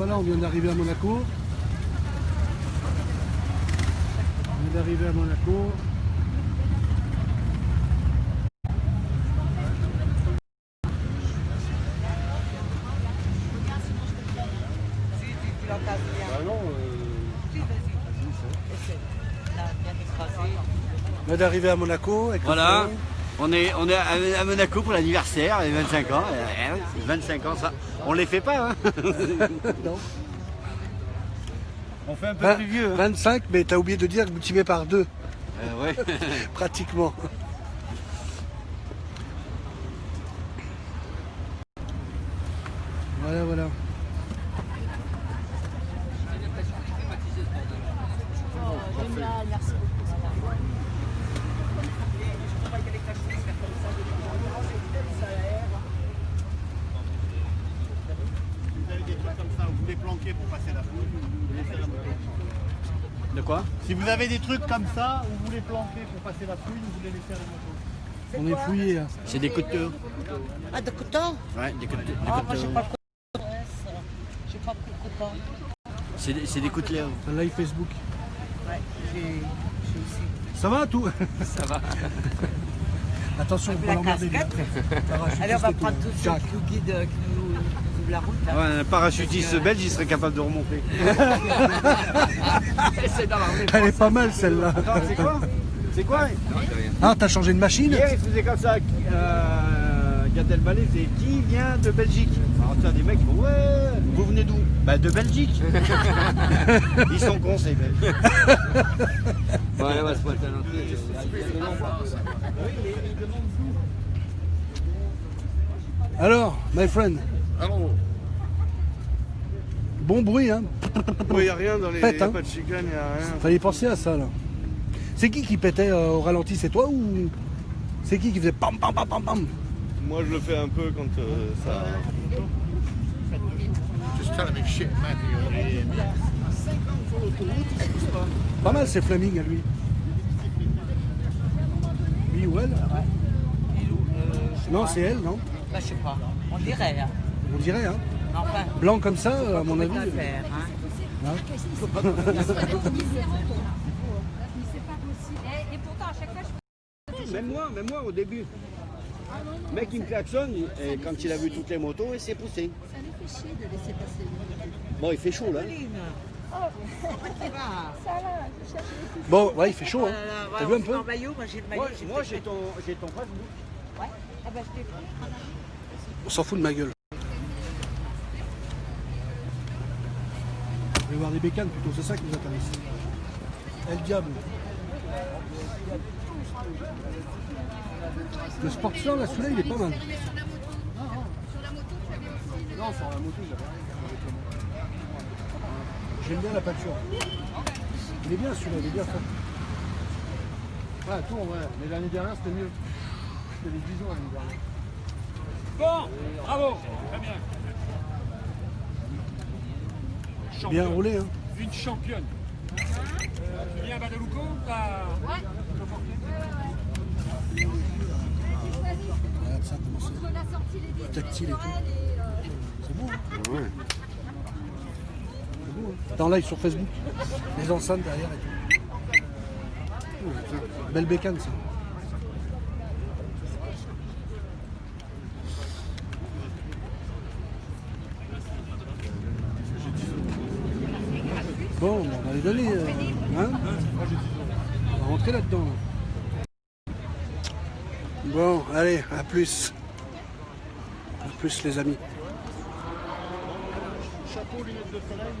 voilà, on vient d'arriver à Monaco. On vient d'arriver à Monaco. Ah non, On vient d'arriver à Monaco. Avec Voilà. On est, on est à Monaco pour l'anniversaire, les 25 ans. Eh, eh, 25 ans, ça, on les fait pas, hein Non. On fait un peu plus vieux. hein. 25, mais t'as oublié de dire que multiplié par deux, Euh, ouais. pratiquement. Voilà, voilà. Génial, merci beaucoup. De quoi Si vous avez des trucs comme ça, où vous les planquez pour passer la fouille, vous les laissez à la moto. On est fouillé. hein. C'est des couteaux. Ah, de coton Ouais, des couteaux. des Ah, moi, j'ai couteaux. pas le coton. J'ai pas pris le. C'est des, c'est des couteaux. Un live Facebook. Ouais, j'ai j'ai aussi. Ça va tout Ça va. Attention, on La va l'emmerder. Allez, on va tout. prendre tous ceux qui nous guident, euh, qui nous, ouvrent la route. hein. Ouais, un parachutiste belge, il serait capable de remonter. dans. Elle est pas mal celle-là. Attends, c'est quoi? C'est quoi? Ah, t'as changé de machine? Hier, il faisait comme ça. Euh, Gad Elmaleh faisait Qui vient de Belgique? Alors, tu as des mecs qui font Ouais, vous venez d'où? Bah, de Belgique. Ils sont cons, ces Belges. Ouais, ouais, c'est pas Alors, my friend, Alors, bon bruit, hein il n'y a rien dans les. Pète, y a hein. pas de chicane, il n'y a rien. Fallait penser à ça, là. C'est qui qui pétait euh, au ralenti? C'est toi ou c'est qui qui faisait pam pam pam pam pam? Moi, je le fais un peu quand euh, ça. Just tell him shit, man. Pas mal, c'est Fleming à lui. Lui ou elle euh, Non, c'est elle, non Bah, je sais pas. On dirait, hein. On dirait, hein Enfin, Blanc comme ça, à mon avis. faire, hein. hein. Et, et pourtant, à chaque fois, je Même moi, même moi au début. Le mec il me klaxonne et quand il a vu toutes les motos, il s'est poussé. ça nous fait chier de laisser passer. Bon, il fait chaud là. Bon, ouais, il fait chaud, hein. Euh, T'as vu un peu fait en maillot, moi j'ai le maillot. Moi, j'ai moi fait- j'ai ton, j'ai ton Facebook. Ouais. Ah bah, je t'ai pris. On s'en fout de ma gueule. On va voir des bécanes plutôt, c'est ça qui nous intéresse. El Diable. Le Sportster, là, celui-là, il est pas mal. Non, sur la moto, j'avais J'aime bien la peinture. Il est bien celui-là, il est bien fait. Ouais, ouais. Mais l'année dernière, c'était mieux. C'était les bisons l'année dernière. Bien roulé, hein. Une championne. Euh, tu viens à Badalouko t'as- Regarde ça, comment c'est On a sorti les vitres tactile et tout. et, euh, C'est beau, hein C'est beau, hein En live sur Facebook. Les enceintes derrière et tout. Belle bécane, ça. Bon, on va les donner. euh, hein on va rentrer là-dedans. là. Bon, allez, à plus. À plus, les amis. Chapeau, lunettes de soleil.